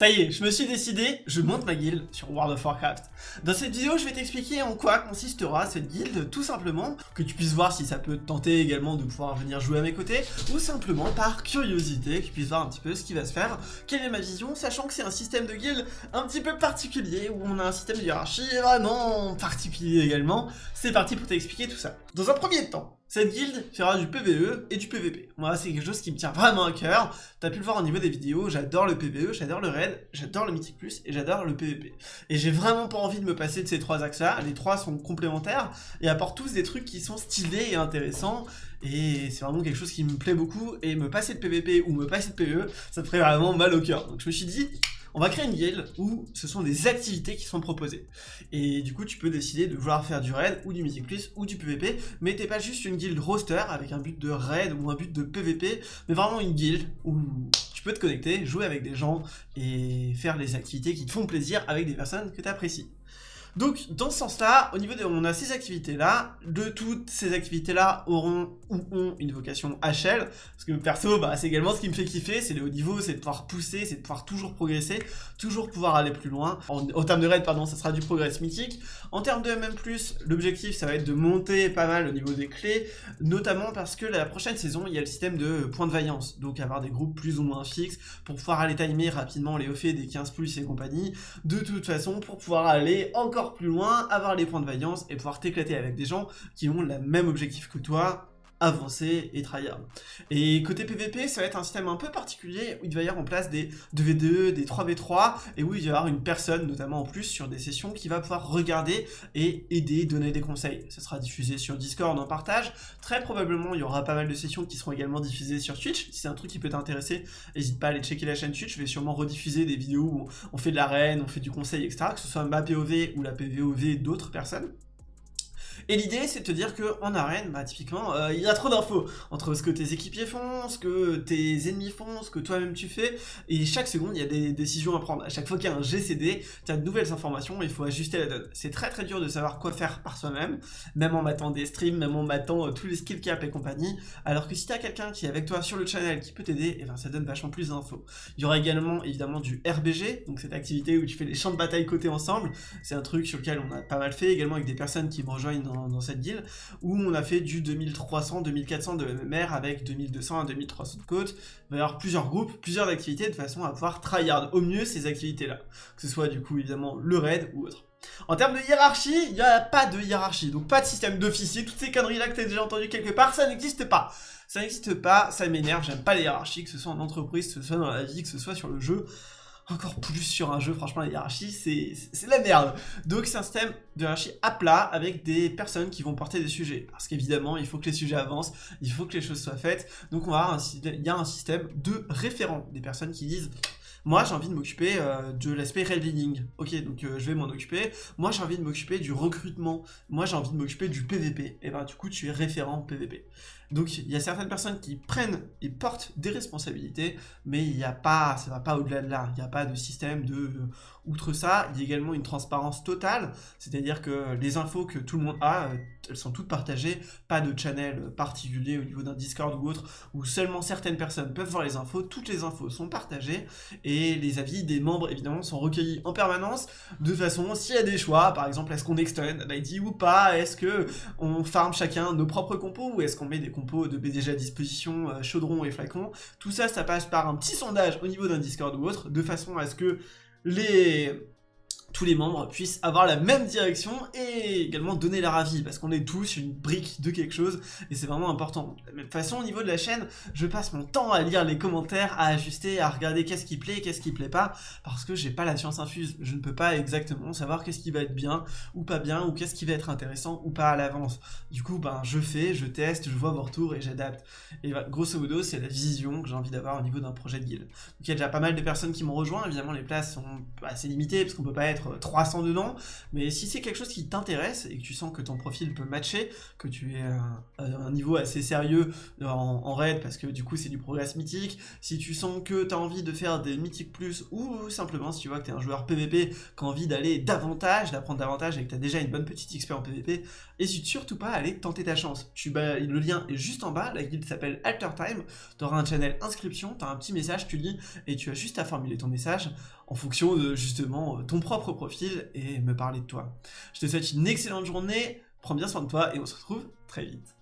Ça y est, je me suis décidé, je monte ma guilde sur World of Warcraft. Dans cette vidéo, je vais t'expliquer en quoi consistera cette guilde, tout simplement, que tu puisses voir si ça peut te tenter également de pouvoir venir jouer à mes côtés, ou simplement par curiosité, que tu puisses voir un petit peu ce qui va se faire, quelle est ma vision, sachant que c'est un système de guilde un petit peu particulier, où on a un système de hiérarchie vraiment particulier également. C'est parti pour t'expliquer tout ça. Dans un premier temps, cette guilde fera du PVE et du PVP. Moi, c'est quelque chose qui me tient vraiment à cœur. T'as pu le voir au niveau des vidéos, j'adore le PVE, j'adore le raid, j'adore le Mythic Plus et j'adore le PVP. Et j'ai vraiment pas envie de me passer de ces trois axes-là. Les trois sont complémentaires et apportent tous des trucs qui sont stylés et intéressants. Et c'est vraiment quelque chose qui me plaît beaucoup. Et me passer de PVP ou me passer de PVE, ça me ferait vraiment mal au cœur. Donc je me suis dit, on va créer une guilde où ce sont des activités qui sont proposées. Et du coup, tu peux décider de vouloir faire du raid, ou du Mythic Plus, ou du PVP, mais t'es pas juste une guilde roster avec un but de raid ou un but de PVP, mais vraiment une guilde où tu peux te connecter, jouer avec des gens et faire les activités qui te font plaisir avec des personnes que tu apprécies. Donc, dans ce sens-là, au niveau de... On a ces activités-là. De toutes ces activités-là auront ou ont une vocation HL. Parce que perso, bah, c'est également ce qui me fait kiffer. C'est le haut niveau, c'est de pouvoir pousser, c'est de pouvoir toujours progresser, toujours pouvoir aller plus loin. En, termes de raid, pardon, ça sera du progress mythique. En termes de MM+, l'objectif, ça va être de monter pas mal au niveau des clés. Notamment parce que la prochaine saison, il y a le système de points de vaillance. Donc, avoir des groupes plus ou moins fixes pour pouvoir aller timer rapidement les hauts des 15+, plus et compagnie. De toute façon, pour pouvoir aller encore plus loin, avoir les points de vaillance et pouvoir t'éclater avec des gens qui ont le même objectif que toi, avancer et tryhard. Et côté PVP, ça va être un système un peu particulier où il va y avoir en place des 2v2, des 3v3, et où il va y avoir une personne, notamment en plus, sur des sessions qui va pouvoir regarder et aider, donner des conseils. Ça sera diffusé sur Discord en partage. Très probablement, il y aura pas mal de sessions qui seront également diffusées sur Twitch. Si c'est un truc qui peut t'intéresser, n'hésite pas à aller checker la chaîne Twitch. Je vais sûrement rediffuser des vidéos où on fait de l'arène, on fait du conseil, etc. Que ce soit ma POV ou la PVOV d'autres personnes. Et l'idée, c'est de te dire qu'en arène, bah, typiquement, euh, il y a trop d'infos entre ce que tes équipiers font, ce que tes ennemis font, ce que toi-même tu fais, et chaque seconde, il y a des décisions à prendre. À chaque fois qu'il y a un GCD, tu as de nouvelles informations, et il faut ajuster la donne. C'est très très dur de savoir quoi faire par soi-même, même en matant des streams, même en matant euh, tous les skill caps et compagnie, alors que si tu as quelqu'un qui est avec toi sur le channel, qui peut t'aider, eh ben ça donne vachement plus d'infos. Il y aura également évidemment du RBG, donc cette activité où tu fais les champs de bataille côté ensemble, c'est un truc sur lequel on a pas mal fait, également avec des personnes qui me rejoignent dans dans, cette guilde, où on a fait du 2300, 2400 de MMR avec 2200 à 2300 de côte. Il va y avoir plusieurs groupes, plusieurs activités de façon à pouvoir tryhard au mieux ces activités-là. Que ce soit du coup évidemment le raid ou autre. En termes de hiérarchie, il n'y a pas de hiérarchie, donc pas de système d'officier, toutes ces conneries-là que tu as déjà entendu quelque part, ça n'existe pas. Ça n'existe pas, ça m'énerve, j'aime pas les hiérarchies, que ce soit en entreprise, que ce soit dans la vie, que ce soit sur le jeu encore plus sur un jeu, franchement la hiérarchie c'est la merde. Donc c'est un système de hiérarchie à plat avec des personnes qui vont porter des sujets. Parce qu'évidemment il faut que les sujets avancent, il faut que les choses soient faites. Donc on va un, il y a un système de référents, des personnes qui disent moi j'ai envie de m'occuper euh, de l'aspect building. Ok, donc euh, je vais m'en occuper. Moi j'ai envie de m'occuper du recrutement. Moi j'ai envie de m'occuper du PVP. Et ben du coup tu es référent PVP. Donc il y a certaines personnes qui prennent et portent des responsabilités, mais il n'y a pas, ça va pas au-delà de là. Il n'y a pas de système de, outre ça, il y a également une transparence totale, c'est-à-dire que les infos que tout le monde a, elles sont toutes partagées, pas de channel particulier au niveau d'un Discord ou autre, où seulement certaines personnes peuvent voir les infos, toutes les infos sont partagées, et les avis des membres évidemment sont recueillis en permanence, de façon, s'il y a des choix, par exemple, est-ce qu'on extend l'ID ou pas, est-ce que on farm chacun nos propres compos, ou est-ce qu'on met des compos de BDG à disposition, euh, chaudron et flacon, tout ça, ça passe par un petit sondage au niveau d'un Discord ou autre, de façon à ce que les tous les membres puissent avoir la même direction et également donner leur avis, parce qu'on est tous une brique de quelque chose, et c'est vraiment important. De la même façon, au niveau de la chaîne, je passe mon temps à lire les commentaires, à ajuster, à regarder qu'est-ce qui plaît, qu'est-ce qui plaît pas, parce que j'ai pas la science infuse. Je ne peux pas exactement savoir qu'est-ce qui va être bien ou pas bien, ou qu'est-ce qui va être intéressant ou pas à l'avance. Du coup, ben, je fais, je teste, je vois vos retours et j'adapte. Et grosso modo, c'est la vision que j'ai envie d'avoir au niveau d'un projet de guild. Donc il y a déjà pas mal de personnes qui m'ont rejoint, évidemment les places sont assez limitées, parce qu'on peut pas être 300 dedans, mais si c'est quelque chose qui t'intéresse et que tu sens que ton profil peut matcher, que tu es à un niveau assez sérieux en, raid parce que du coup c'est du progress mythique, si tu sens que tu as envie de faire des mythiques plus ou simplement si tu vois que tu es un joueur PVP qui a envie d'aller davantage, d'apprendre davantage et que tu as déjà une bonne petite XP en PVP, n'hésite surtout pas à aller tenter ta chance. Tu, le lien est juste en bas, la guilde s'appelle Alter Time, tu auras un channel inscription, tu as un petit message, tu lis et tu as juste à formuler ton message en fonction de justement ton propre profil et me parler de toi. Je te souhaite une excellente journée, prends bien soin de toi et on se retrouve très vite.